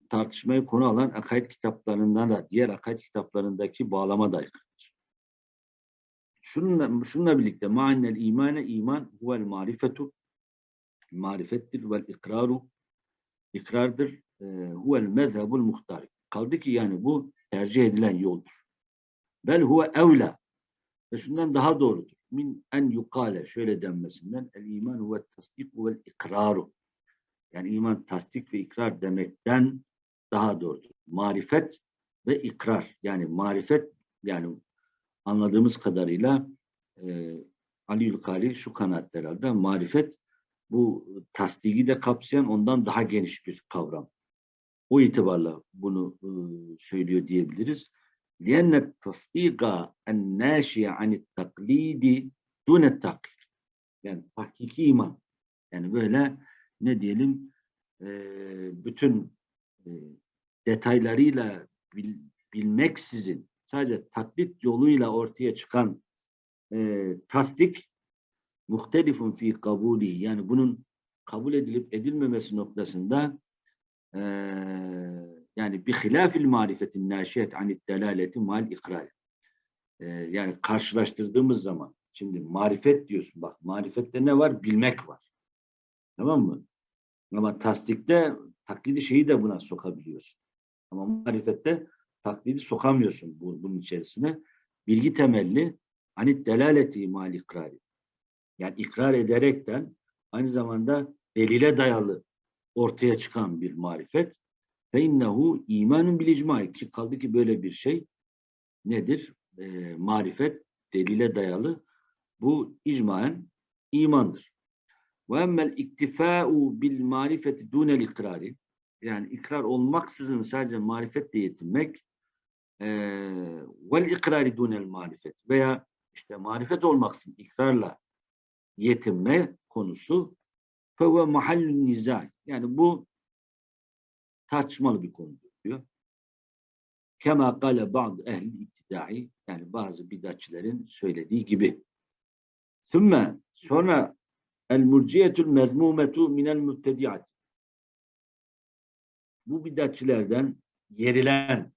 tartışmayı konu alan akaid kitaplarından da diğer akaid kitaplarındaki bağlama da aykırıdır. Şununla, şununla birlikte ma'annel imane iman huvel marifetu marifettir vel ikraru ikrardır e, huvel mezhebul muhtar. Kaldı ki yani bu tercih edilen yoldur. Bel huve evla. Ve şundan daha doğrudur. Min en yukale şöyle denmesinden el iman huve tasdik vel ikraru. Yani iman tasdik ve ikrar demekten daha doğrudur. Marifet ve ikrar. Yani marifet yani anladığımız kadarıyla e, Ali Yülkali şu kanaatte herhalde marifet bu tasdiki de kapsayan ondan daha geniş bir kavram. O itibarla bunu e, söylüyor diyebiliriz. لِيَنَّ التَّصْدِيقَ النَّاشِيَ عَنِ التَّقْلِيدِ دُونَ التَّقِيدِ Yani hakiki iman. Yani böyle ne diyelim e, bütün e, detaylarıyla bil, bilmeksizin sadece taklit yoluyla ortaya çıkan e, tasdik muhtelifun fi kabuli yani bunun kabul edilip edilmemesi noktasında e, yani bi hilafil marifetin naşiyet anid delaleti mal ikrar. E, yani karşılaştırdığımız zaman şimdi marifet diyorsun bak marifette ne var? Bilmek var. Tamam mı? Ama tasdikte taklidi şeyi de buna sokabiliyorsun. Ama marifette taklidi sokamıyorsun bu, bunun içerisine. Bilgi temelli anit delaleti mal ikrari. Yani ikrar ederekten aynı zamanda delile dayalı ortaya çıkan bir marifet. Fe innehu imanun bil ki kaldı ki böyle bir şey nedir? E, marifet delile dayalı bu icmaen imandır. Ve emmel iktifa'u bil marifeti dunel ikrari yani ikrar olmaksızın sadece marifetle yetinmek vel ikrari dunel marifet veya işte marifet olmaksızın ikrarla yetinme konusu fevve mahallün nizah. Yani bu tartışmalı bir konudur diyor. Kema kale bazı ehli iktidai yani bazı bidatçilerin söylediği gibi. Sümme sonra el murciyetul mezmumetu minel müttediat. Bu bidatçilerden yerilen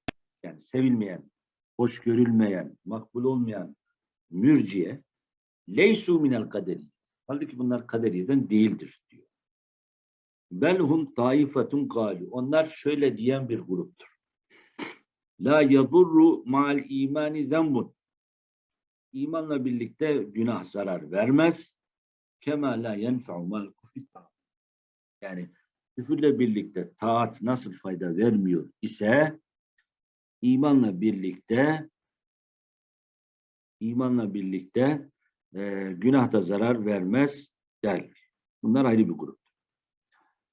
yani sevilmeyen, hoş görülmeyen, makbul olmayan mürciye leysu minel kaderi. Halbuki bunlar kaderiyeden değildir diyor. Belhum taifetun galu. Onlar şöyle diyen bir gruptur. La yadurru ma'al imani zembun. İmanla birlikte günah zarar vermez. Kema la yenfe'u mal Yani küfürle birlikte taat nasıl fayda vermiyor ise imanla birlikte imanla birlikte e, günah da zarar vermez derler. Bunlar ayrı bir grup.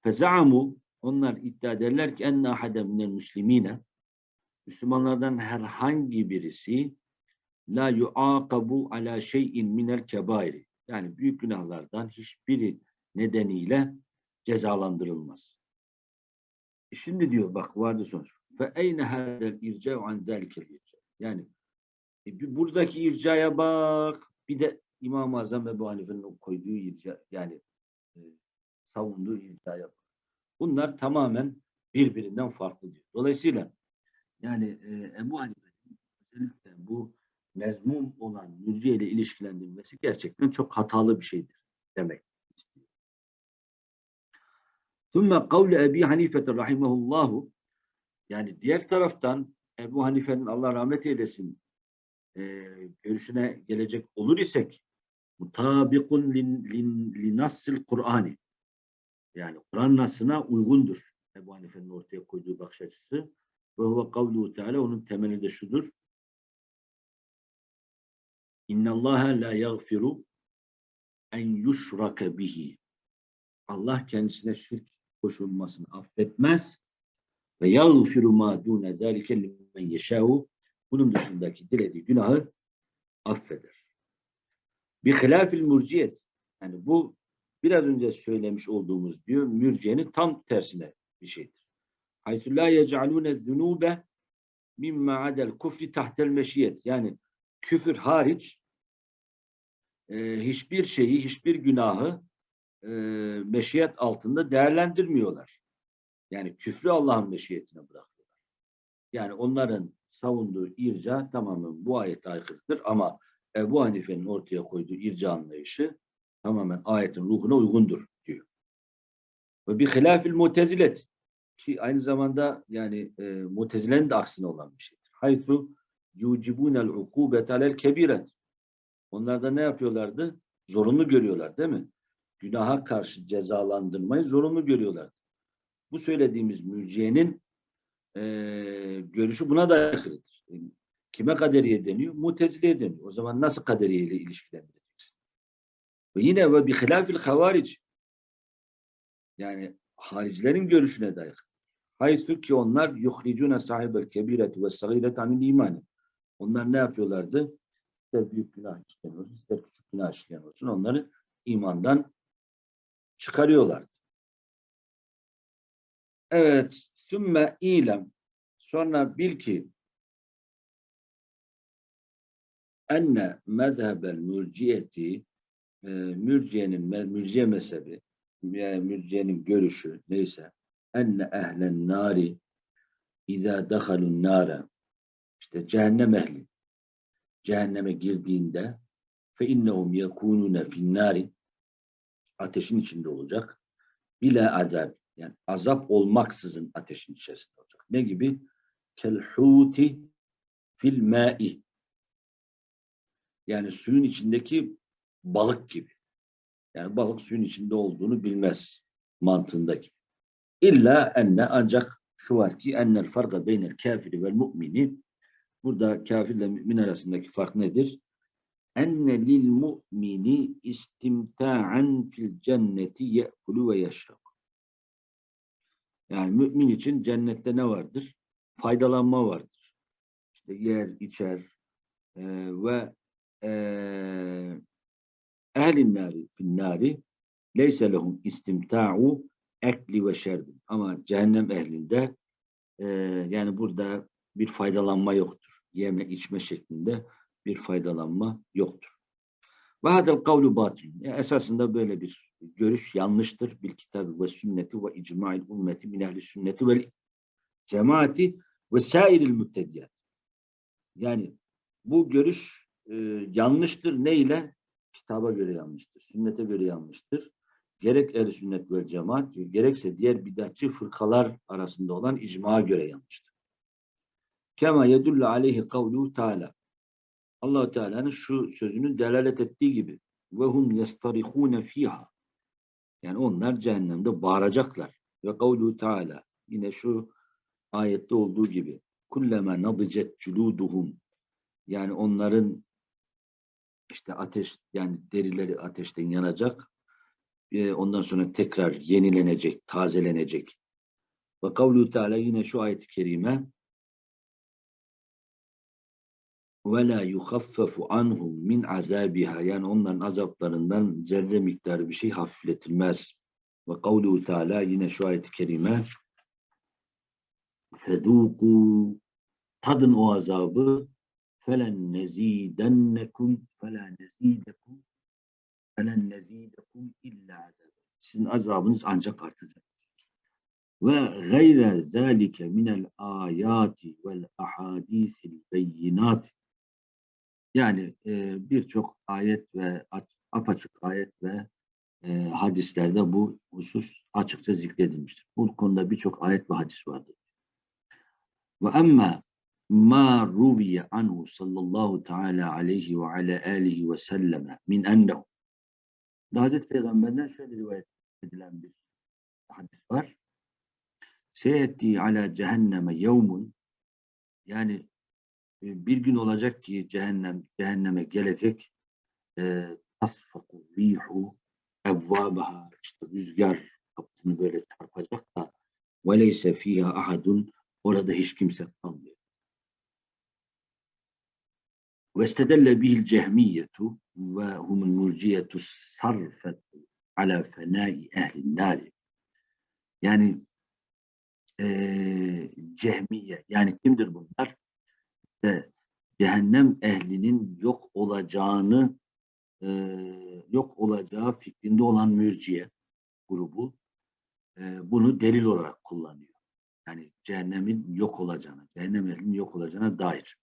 Fezamu onlar iddia ederler ki enne ahadem minel müslimine Müslümanlardan herhangi birisi la yuaqabu ala şeyin minel kebairi yani büyük günahlardan hiçbiri nedeniyle cezalandırılmaz. E şimdi diyor bak vardı sonuç Fe eyne hadel irca'u an zalikel irca. Yani e, bir buradaki ircaya bak. Bir de İmam-ı Azam Ebu Hanife'nin koyduğu irca yani e, savunduğu ircaya bak. Bunlar tamamen birbirinden farklı diyor. Dolayısıyla yani e, Ebu Hanife'nin özellikle bu mezmum olan mürciye ile ilişkilendirilmesi gerçekten çok hatalı bir şeydir demek. ثُمَّ قَوْلِ Ebi Hanife rahimahullahu yani diğer taraftan Ebu Hanife'nin Allah rahmet eylesin e, görüşüne gelecek olur isek mutabikun lin, lin, linassil Kur'ani yani Kur'an nasına uygundur. Ebu Hanife'nin ortaya koyduğu bakış açısı. Ve huve kavluhu teala onun temeli de şudur. İnnallâhe la yagfiru en yuşrake bihi. Allah kendisine şirk koşulmasını affetmez ve yagfiru ma dune zâlike limen yeşâhu bunun dışındaki dilediği günahı affeder. Bir hilafil murciyet yani bu biraz önce söylemiş olduğumuz diyor mürciyenin tam tersine bir şeydir. Haythu la yec'alûne zunûbe mimma adel kufri tahtel meşiyet yani küfür hariç e, hiçbir şeyi, hiçbir günahı e, meşiyet altında değerlendirmiyorlar. Yani küfrü Allah'ın meşiyetine bırakıyorlar. Yani onların savunduğu irca tamamen bu ayete aykırıdır ama Ebu Hanife'nin ortaya koyduğu irca anlayışı tamamen ayetin ruhuna uygundur diyor. Ve bir hilafil mutezilet ki aynı zamanda yani e, mutezilenin de aksine olan bir şeydir. Haythu yucibunel ukubet alel kebiret. Onlar da ne yapıyorlardı? Zorunlu görüyorlar değil mi? Günaha karşı cezalandırmayı zorunlu görüyorlar. Bu söylediğimiz mürciyenin e, görüşü buna da aykırıdır. Kime kaderiye deniyor? Mutezileye deniyor. O zaman nasıl kaderiye ile ilişkilendireceksin? Ve yine ve bi hilafil havaric yani haricilerin görüşüne dair. Haythu ki onlar yuhricune sahibel kebireti ve sagiret anil imani. Onlar ne yapıyorlardı? İster büyük günah işleyen olsun, ister küçük günah işleyen olsun onları imandan çıkarıyorlardı. Evet, sümme ilem. Sonra bil ki enne mezhebel mürciyeti e, mürciyenin mürciye mezhebi yani mürciyenin görüşü neyse enne ehlen nari izâ dehalun nâre. İşte cehennem ehli. Cehenneme girdiğinde fe innehum yekunune fin nari ateşin içinde olacak. Bile azab yani azap olmaksızın ateşin içerisinde olacak. Ne gibi? Kelhuti fil ma'i yani suyun içindeki balık gibi. Yani balık suyun içinde olduğunu bilmez mantığındaki. İlla enne ancak şu var ki ennel farka beynel kafiri vel mu'mini burada kafirle mümin arasındaki fark nedir? Enne lil mu'mini istimta'an fil cenneti ye'kulu ve yeşrab. Yani mümin için cennette ne vardır? Faydalanma vardır. İşte yer, içer e, ve ehlin nari fin nari leyse lehum istimta'u ekli ve şerbin. Ama cehennem ehlinde e, yani burada bir faydalanma yoktur. Yeme içme şeklinde bir faydalanma yoktur. Ve hadel kavlu batil. Yani esasında böyle bir görüş yanlıştır. Bil kitabı ve sünneti ve icma'il ümmeti min ehli sünneti ve cemaati ve sairil müttediyat. Yani bu görüş e, yanlıştır. Ne ile? Kitaba göre yanlıştır. Sünnete göre yanlıştır. Gerek el sünnet ve cemaat, gerekse diğer bidatçı fırkalar arasında olan icma göre yanlıştır. Kema yedullu aleyhi kavluhu teala. allah Teala'nın şu sözünün delalet ettiği gibi ve hum yastarihune fiha yani onlar cehennemde bağıracaklar. Ve kavluhu Teala yine şu ayette olduğu gibi kulleme nadicet culuduhum yani onların işte ateş yani derileri ateşten yanacak. E, ondan sonra tekrar yenilenecek, tazelenecek. Ve kavlu Teala yine şu ayet-i kerime ve la yukhaffafu anhum min azabiha yani onların azaplarından zerre miktarı bir şey hafifletilmez. Ve kavlu Teala yine şu ayet-i kerime fezûkû tadın o azabı felen nezidennekum fela nezidekum felen nezidekum illa azab. Sizin azabınız ancak artacak. Ve gayre zalike minel ayati vel ahadisil beyinat yani e, birçok ayet ve apaçık ayet ve e, hadislerde bu husus açıkça zikredilmiştir. Bu konuda birçok ayet ve hadis vardır. Ve emma ma ruviye anhu sallallahu teala aleyhi ve ala alihi ve selleme min ennehu. Hazreti Peygamber'den şöyle rivayet edilen bir hadis var. Seyetti ala cehenneme yevmun yani ee, bir gün olacak ki cehennem cehenneme gelecek ee, tasfaku rihu evvabaha işte rüzgar kapısını böyle çarpacak da veleyse fiha ahadun orada hiç kimse kalmıyor. Vestedelle bihil cehmiyetu ve humul murciyetu sarfetu ala fenai ehlin nari. Yani e, cehmiye yani kimdir bunlar? İşte cehennem ehlinin yok olacağını e, yok olacağı fikrinde olan mürciye grubu e, bunu delil olarak kullanıyor. Yani cehennemin yok olacağına, cehennem ehlinin yok olacağına dair.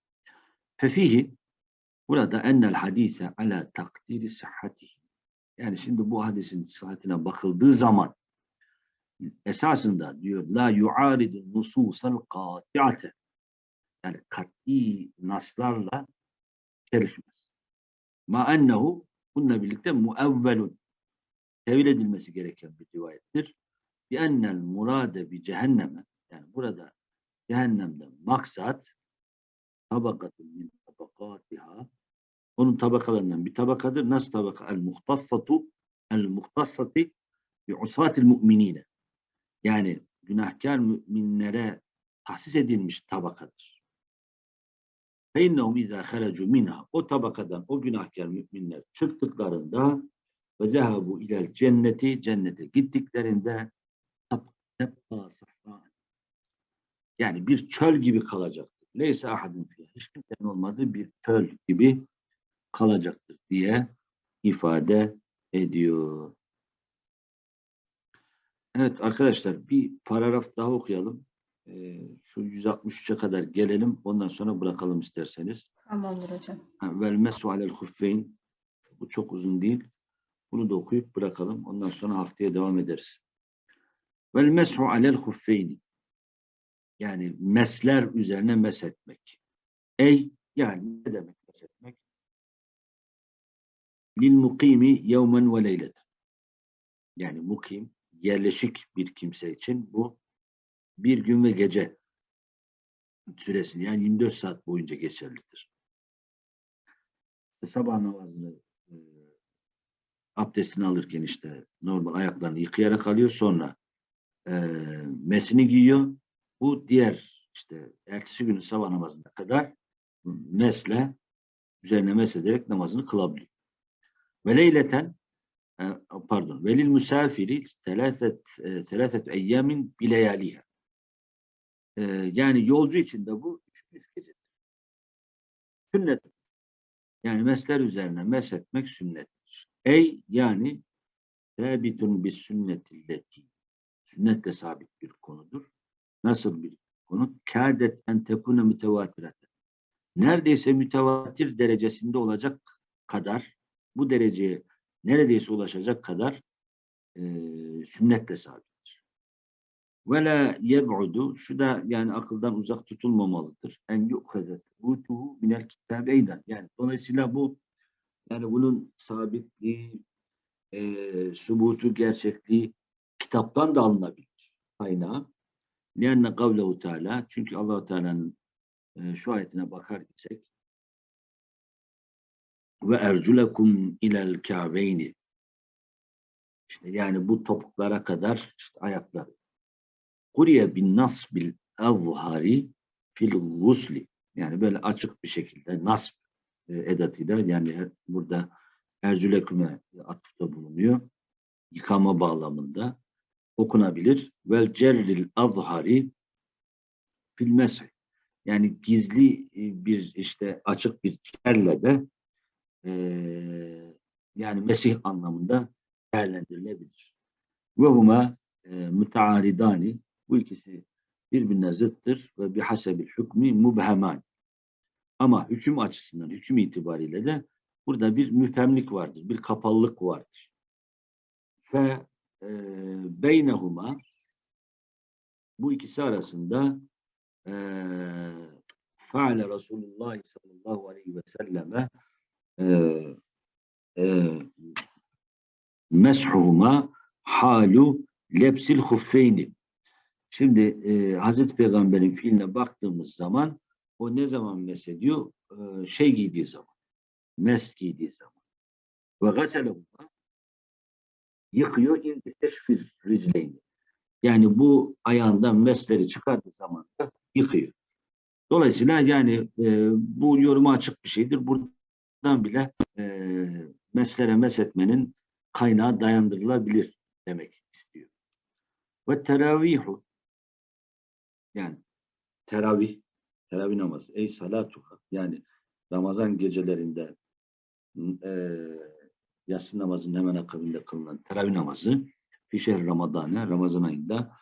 Fefihi Burada ennel hadise ala takdiri sıhhatihi. Yani şimdi bu hadisin sıhhatine bakıldığı zaman esasında diyor la yuaridu nususal kati'ate yani kat'i naslarla çelişmez. Ma ennehu bununla birlikte muevvelun tevil edilmesi gereken bir rivayettir. Bi ennel murade bi cehenneme yani burada cehennemden maksat tabakatun min tabakatiha onun tabakalarından bir tabakadır. Nasıl tabaka? El muhtassatu el muhtassati bi usatil mu'minine. Yani günahkar müminlere tahsis edilmiş tabakadır. فَاِنَّهُمْ اِذَا خَرَجُوا minha O tabakadan o günahkar müminler çıktıklarında ve zehabu ilel cenneti cennete gittiklerinde tebqa sahra yani bir çöl gibi kalacaktır. Leysa ahadun fiyah. Hiç kimsenin olmadığı bir çöl gibi kalacaktır diye ifade ediyor. Evet arkadaşlar bir paragraf daha okuyalım. Ee, şu 163'e kadar gelelim. Ondan sonra bırakalım isterseniz. Tamamdır hocam. Vel mesu alel huffeyn. Bu çok uzun değil. Bunu da okuyup bırakalım. Ondan sonra haftaya devam ederiz. Vel mesu alel huffeyni. Yani mesler üzerine meshetmek. Ey yani ne demek meshetmek? Lil mukimi yevmen ve leyleten. Yani mukim, yerleşik bir kimse için bu bir gün ve gece süresini yani 24 saat boyunca geçerlidir. Sabah namazını e, abdestini alırken işte normal ayaklarını yıkayarak alıyor sonra e, mesini giyiyor. Bu diğer işte ertesi günün sabah namazına kadar mesle üzerine mesederek namazını kılabiliyor. Ve leyleten e, pardon velil musafiri selaset e, eyyamin bileyaliha. E, yani yolcu için de bu üç, üç gecedir. Sünnet. Yani mesler üzerine meshetmek sünnettir. Ey yani sabitun bis sünnetilleti. Sünnetle sabit bir konudur. Nasıl bir konu? Kâdet en tekune mütevatireten. Neredeyse mütevatir derecesinde olacak kadar bu dereceye neredeyse ulaşacak kadar e, sünnetle sabittir. Ve la yeb'udu şu da yani akıldan uzak tutulmamalıdır. En yu'kheze thubutuhu minel kitabeyden. Yani dolayısıyla bu yani bunun sabitliği, e, subutu, gerçekliği kitaptan da alınabilir kaynağı. Lianne kavlehu teala çünkü Allahu Teala'nın e, şu ayetine bakar isek ve erculekum ilel ka'beyni işte yani bu topuklara kadar işte ayakları. Kuriye bin nasbil evhari fil gusli yani böyle açık bir şekilde nasb e, edatıyla yani burada ercüleküme atıfta bulunuyor. Yıkama bağlamında okunabilir. Vel cerril azhari fil mesih. Yani gizli e, bir işte açık bir cerle de e, yani Mesih anlamında değerlendirilebilir. Ve huma e, mütearidani bu ikisi birbirine zıttır ve bir hasebil hükmü mubheman. Ama hüküm açısından, hüküm itibariyle de burada bir müfemlik vardır, bir kapalılık vardır. Fe e, beynehuma bu ikisi arasında e, faale Resulullah sallallahu aleyhi ve selleme e, e, meshuhuma halu lepsil huffeyni. Şimdi e, Hazreti Peygamber'in fiiline baktığımız zaman o ne zaman mesediyor? E, şey giydiği zaman. Mes giydiği zaman. Ve gaselehuma yıkıyor indi teşfir ricleyni. Yani bu ayağından mesleri çıkardığı zaman da yıkıyor. Dolayısıyla yani e, bu yoruma açık bir şeydir. Buradan bile e, meslere meshetmenin kaynağı dayandırılabilir demek istiyor. Ve teravihu yani teravih teravih namazı ey salatuha yani Ramazan gecelerinde e, yatsı namazının hemen akabinde kılınan teravih namazı fişehir Ramazan'a Ramazan ayında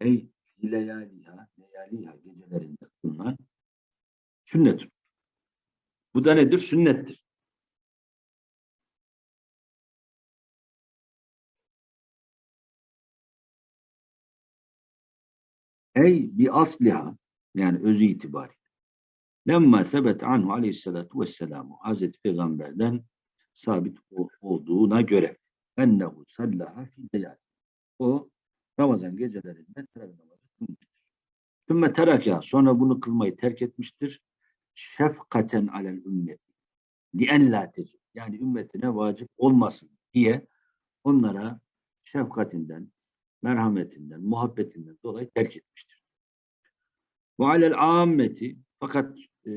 ey leyaliha leyaliha gecelerinde kılınan sünnet. Bu da nedir? Sünnettir. Ey bi asliha yani özü itibariyle. Lemma sebet anhu aleyhissalatu vesselamu Hazreti Peygamber'den sabit olduğuna göre ennehu sallaha fi leyali. O Ramazan gecelerinde teravih namazı kılmıştır. Sümme teraka sonra bunu kılmayı terk etmiştir. Şefkaten alel ümmeti. Lien la. Yani ümmetine vacip olmasın diye onlara şefkatinden, merhametinden, muhabbetinden dolayı terk etmiştir. Ve alel ammeti fakat e,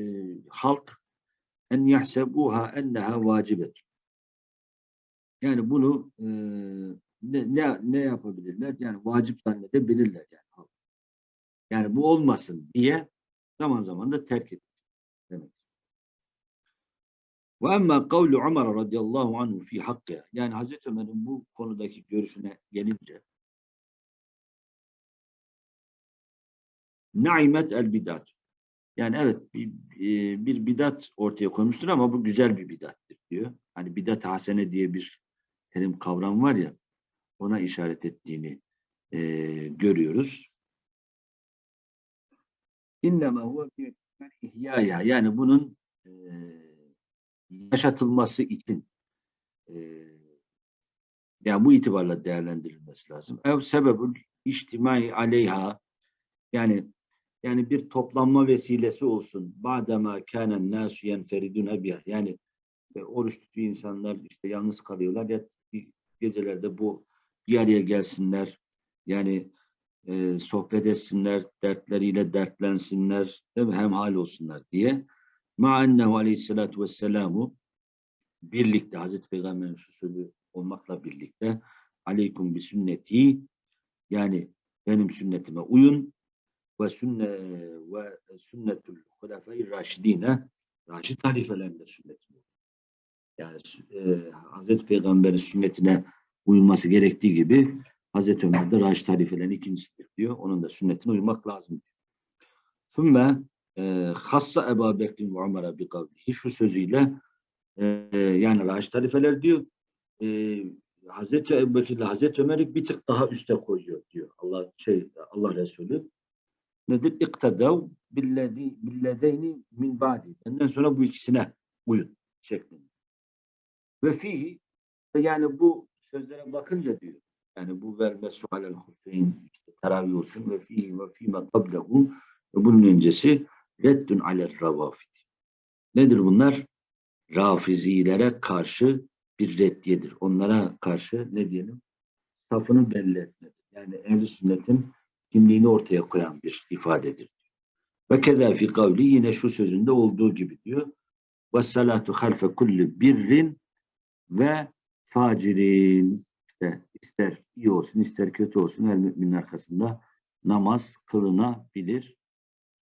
halk en yahsebuha enneha vacibet. Yani bunu e, ne, ne, ne yapabilirler? Yani vacip zannedebilirler yani halk. Yani bu olmasın diye zaman zaman da terk etmiş demek. Ve emma kavlu Ömer radıyallahu anhu fi hakkı. Yani Hazreti Ömer'in bu konudaki görüşüne gelince Naimet el bidat. Yani evet bir, bir bir bidat ortaya koymuştur ama bu güzel bir bidattir diyor. Hani bidat hasene diye bir terim kavram var ya ona işaret ettiğini eee, görüyoruz. İnnemâ huve ihyaya yani bunun eee, yaşatılması için eee, yani bu itibarla değerlendirilmesi lazım. Ev sebebül içtimai aleyha yani yani bir toplanma vesilesi olsun. Badema kânen nâsü yenferidûne biha. Yani e, oruç tutuyor insanlar işte yalnız kalıyorlar ya gecelerde bu bir araya gelsinler. Yani e, sohbet etsinler, dertleriyle dertlensinler, değil mi? Hemhal olsunlar diye. Ma ennehu aleyhissalatu vesselamu birlikte Hazreti Peygamber'in şu sözü olmakla birlikte aleykum bi sünneti yani benim sünnetime uyun ve sünne ve sünnetul hulefai raşidine raşid halifelerinde sünnetine uyun. Yani e, Hazreti Peygamber'in sünnetine uyulması gerektiği gibi Hazreti Ömer de Raşid halifelerin ikincisidir diyor. Onun da sünnetine uymak lazım. Sümme e, hassa Ebu Bekir ve Ömer'e bir kavlihi şu sözüyle e, yani Raşid halifeler diyor e, Hazreti Ebu Bekir ile Hazreti Ömer'i bir tık daha üste koyuyor diyor. Allah şey Allah Resulü. Nedir? İktadav billezi billedeyni min ba'di. Benden sonra bu ikisine uyun şeklinde. Ve fihi yani bu sözlere bakınca diyor. Yani bu verme sualel hussein işte teravih olsun ve fihi ve fîme kablehu ve bunun öncesi reddün alel ravafid. Nedir bunlar? Rafizilere karşı bir reddiyedir. Onlara karşı ne diyelim? Safını belli etmedir. Yani ehl sünnetin kimliğini ortaya koyan bir ifadedir. Ve keza fi kavli yine şu sözünde olduğu gibi diyor. Ve salatu halfe kulli birrin ve facirin işte ister iyi olsun ister kötü olsun her müminin arkasında namaz kılınabilir